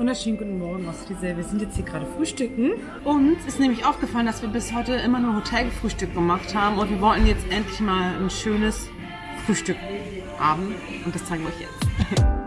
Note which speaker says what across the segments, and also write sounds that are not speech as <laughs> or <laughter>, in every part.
Speaker 1: wunderschönen guten Morgen aus Frisell. Wir sind jetzt hier gerade frühstücken. Uns ist nämlich aufgefallen, dass wir bis heute immer nur Hotelfrühstück gemacht haben und wir wollten jetzt endlich mal ein schönes Frühstück haben und das zeigen wir euch jetzt. <laughs>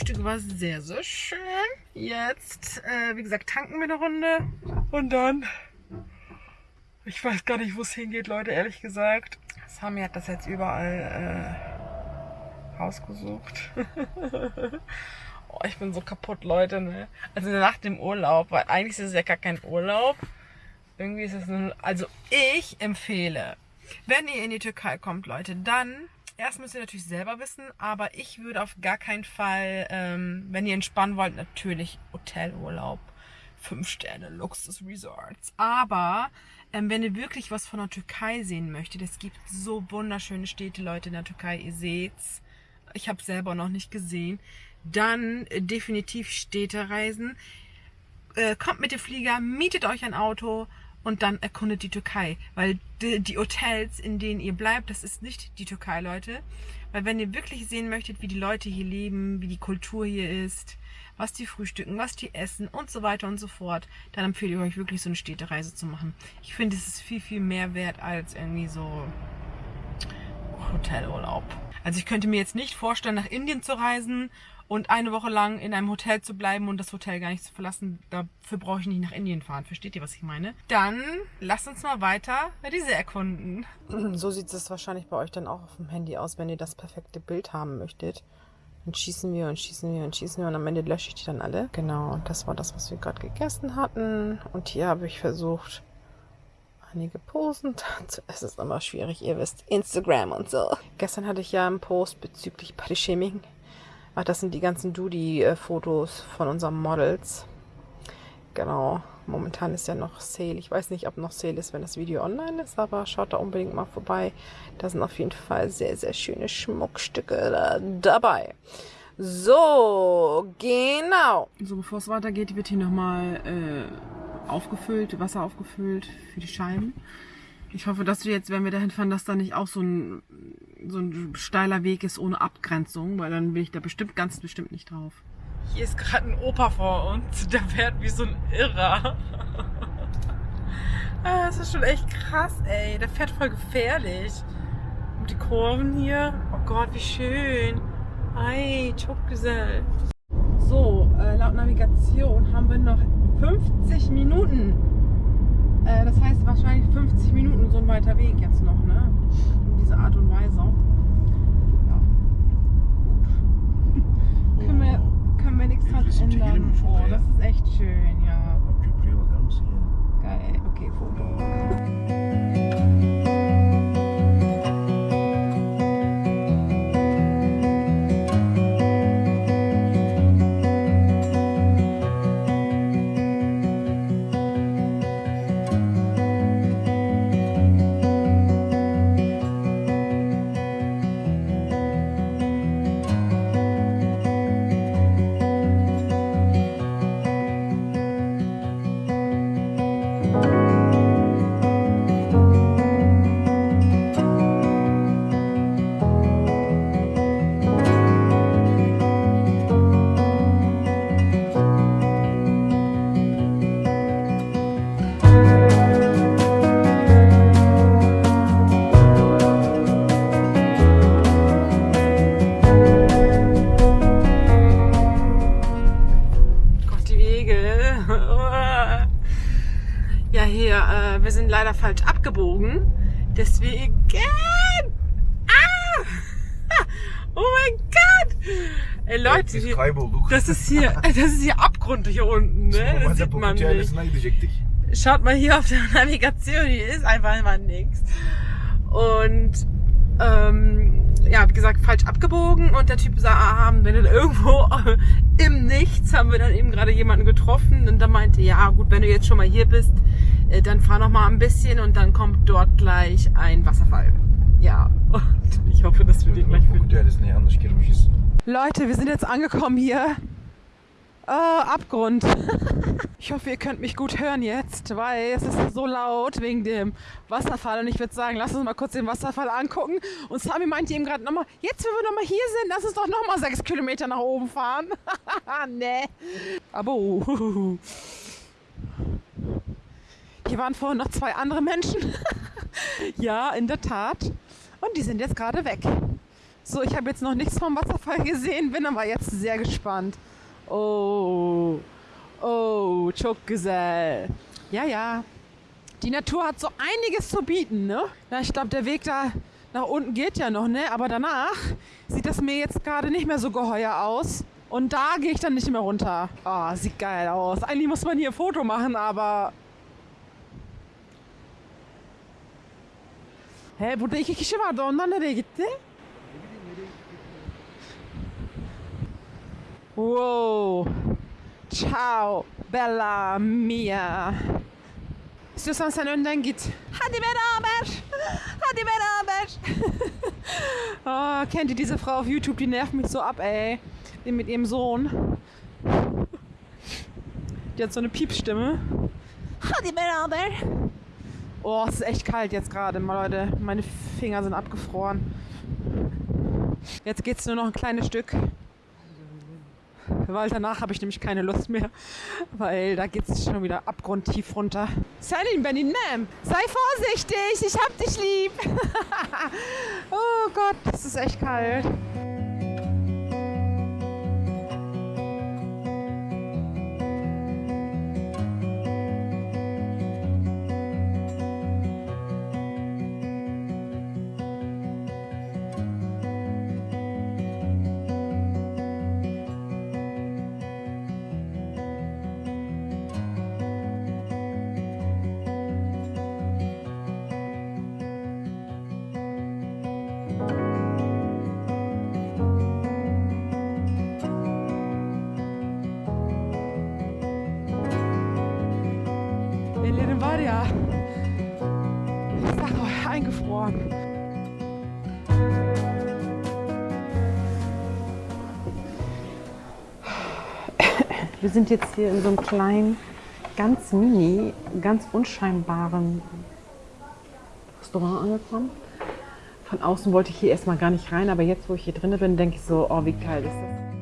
Speaker 1: Frühstück war sehr, sehr schön. Jetzt, äh, wie gesagt, tanken wir eine Runde und dann, ich weiß gar nicht, wo es hingeht, Leute, ehrlich gesagt. Sami hat das jetzt überall äh, rausgesucht. <laughs> oh, ich bin so kaputt, Leute, ne? Also nach dem Urlaub, weil eigentlich ist es ja gar kein Urlaub. Irgendwie ist es nur, also ich empfehle, wenn ihr in die Türkei kommt, Leute, dann Erst müsst ihr natürlich selber wissen, aber ich würde auf gar keinen Fall, ähm, wenn ihr entspannen wollt, natürlich Hotelurlaub, 5 Sterne, Luxus-Resorts. Aber ähm, wenn ihr wirklich was von der Türkei sehen möchtet, es gibt so wunderschöne Städte, Leute, in der Türkei, ihr seht's. Ich habe selber noch nicht gesehen. Dann äh, definitiv Städtereisen. Äh, kommt mit dem Flieger, mietet euch ein Auto, und dann erkundet die Türkei. Weil die, die, Hotels, in denen ihr bleibt, das ist nicht die Türkei, Leute. Weil wenn ihr wirklich sehen möchtet, wie die Leute hier leben, wie die Kultur hier ist, was die frühstücken, was die essen und so weiter und so fort, dann empfehle ich euch wirklich so eine Städtereise zu machen. Ich finde, es ist viel, viel mehr wert als irgendwie so Hotelurlaub. Also ich könnte mir jetzt nicht vorstellen, nach Indien zu reisen und eine Woche lang in einem Hotel zu bleiben und das Hotel gar nicht zu verlassen, dafür brauche ich nicht nach Indien fahren. Versteht ihr, was ich meine? Dann lasst uns mal weiter diese erkunden. <clears throat> So sieht es wahrscheinlich bei euch dann auch auf dem Handy aus, wenn ihr das perfekte Bild haben möchtet. Dann schießen wir und schießen wir und schießen wir und am Ende lösche ich die dann alle. Genau, das war das, was wir gerade gegessen hatten. Und hier habe ich versucht, einige Posen. <laughs> Es ist immer schwierig, ihr wisst, Instagram und so. Gestern hatte ich ja einen Post bezüglich Bodyshaming Ach, das sind die ganzen Doody-Fotos von unseren Models. Genau. Momentan ist ja noch Sale. Ich weiß nicht, ob noch Sale ist, wenn das Video online ist, aber schaut da unbedingt mal vorbei. Da sind auf jeden Fall sehr, sehr schöne Schmuckstücke da dabei. So, genau. So, bevor es weitergeht, wird hier nochmal äh, aufgefüllt, Wasser aufgefüllt für die Scheiben. Ich hoffe, dass wir jetzt, wenn wir dahin fahren, dass da nicht auch so ein, so ein steiler Weg ist ohne Abgrenzung, weil dann bin ich da bestimmt ganz bestimmt nicht drauf. Hier ist gerade ein Opa vor uns, der fährt wie so ein Irrer. <laughs> ah, das ist schon echt krass, ey. Der fährt voll gefährlich. Und die Kurven hier. Oh Gott, wie schön. Ei, Chokgesell. So, äh, laut Navigation haben wir noch 50 Minuten äh, das heißt wahrscheinlich 50 Minuten so ein weiter Weg jetzt noch, ne? In dieser Art und Weise. Ja. Gut. können, wir, können wir nichts dran ändern. Oh, das ist echt schön, ja. Geil, okay, Foto. ja hier, äh, wir sind leider falsch abgebogen. Deswegen. Ah! <laughs> Oh mein Gott! Ey, Leute, hier, das ist hier, <laughs> das ist hier Abgrund hier unten, ne? Das sieht man nicht. Schaut mal hier auf der <laughs> Navigation, hier ist einfach immer nichts. Und ähm, ja, wie gesagt, falsch abgebogen und der Typ sah, ah, haben wir dann irgendwo im Nichts, haben wir dann eben gerade jemanden getroffen und dann meinte, ja gut, wenn du jetzt schon mal hier bist, dann fahr noch mal ein bisschen und dann kommt dort gleich ein Wasserfall. Ja, und <laughs> ich hoffe, dass wir den gleich finden. Leute, wir sind jetzt angekommen hier. Äh, Abgrund. <laughs> Ich hoffe, ihr könnt mich gut hören jetzt, weil es ist so laut wegen dem Wasserfall. Und ich würde sagen, lass uns mal kurz den Wasserfall angucken. Und Sami meinte eben gerade nochmal, jetzt, wenn wir nochmal hier sind, lass uns doch nochmal sechs Kilometer nach oben fahren. <laughs> nee. Aber hier waren vorhin noch zwei andere Menschen. <laughs> ja, in der Tat. Und die sind jetzt gerade weg. So, ich habe jetzt noch nichts vom Wasserfall gesehen, bin aber jetzt sehr gespannt. Oh, oh, güzel. Ja, ja. Die Natur hat so einiges zu bieten, ne? Ja, ich glaube, der Weg da nach unten geht ja noch, ne? Aber danach sieht das mir jetzt gerade nicht mehr so geheuer aus. Und da gehe ich dann nicht mehr runter. Ah, sieht geil aus. Eigentlich muss man hier ein Foto machen, aber... He, burada iki kişi vardı. Onlar nereye gitti? Wow. Ciao, Bella mia. İstiyorsan sen önden git. Hadi beraber. Hadi beraber. oh, <laughs> kennt ihr diese Frau auf YouTube? Die nervt mich so ab, ey. Die mit ihrem Sohn. Die hat so eine Piepsstimme. Hadi beraber. Oh, es ist echt kalt jetzt gerade, Leute. Meine Finger sind abgefroren. Jetzt geht's nur noch ein kleines Stück. Weil danach habe ich nämlich keine Lust mehr. Weil da geht es schon wieder abgrundtief runter. Salim Beninem, sei vorsichtig, ich hab dich lieb. <laughs> oh Gott, das ist echt kalt. Ya. Ich sag euch, eingefroren. Wir sind jetzt hier in so einem kleinen, ganz mini, ganz unscheinbaren Restaurant angekommen. Von außen wollte ich hier erstmal gar nicht rein, aber jetzt, wo ich hier drin bin, denke ich so, oh, wie geil ist das?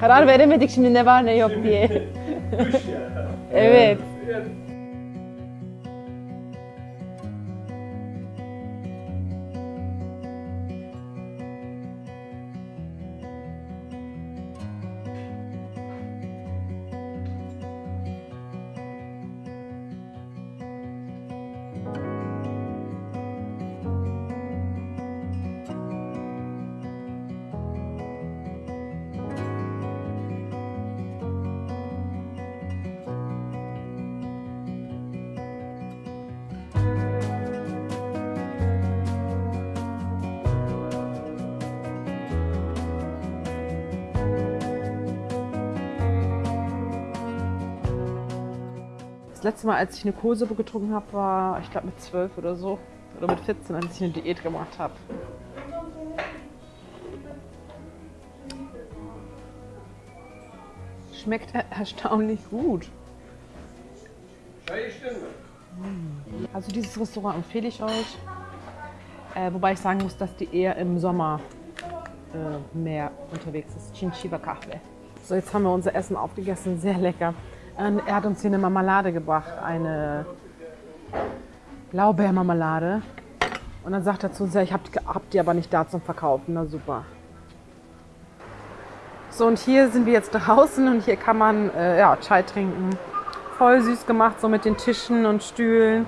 Speaker 1: Karar veremedik şimdi ne var ne yok diye. <laughs> evet. Das letzte Mal, als ich eine Kohlsuppe getrunken habe, war, ich glaube, mit 12 oder so. Oder mit 14, als ich eine Diät gemacht habe. Schmeckt er erstaunlich gut. Also dieses Restaurant empfehle ich euch. Äh, wobei ich sagen muss, dass die eher im Sommer äh, mehr unterwegs ist. Chinchiba Kahve. So, jetzt haben wir unser Essen aufgegessen. Sehr lecker. Er hat uns hier eine Marmelade gebracht. Eine Blaubeermarmelade. Und dann sagt er zu uns, ja, ich hab, hab die aber nicht da zum Verkaufen. Na super. So, und hier sind wir jetzt draußen und hier kann man äh, ja, Chai trinken, Voll süß gemacht, so mit den Tischen und Stühlen.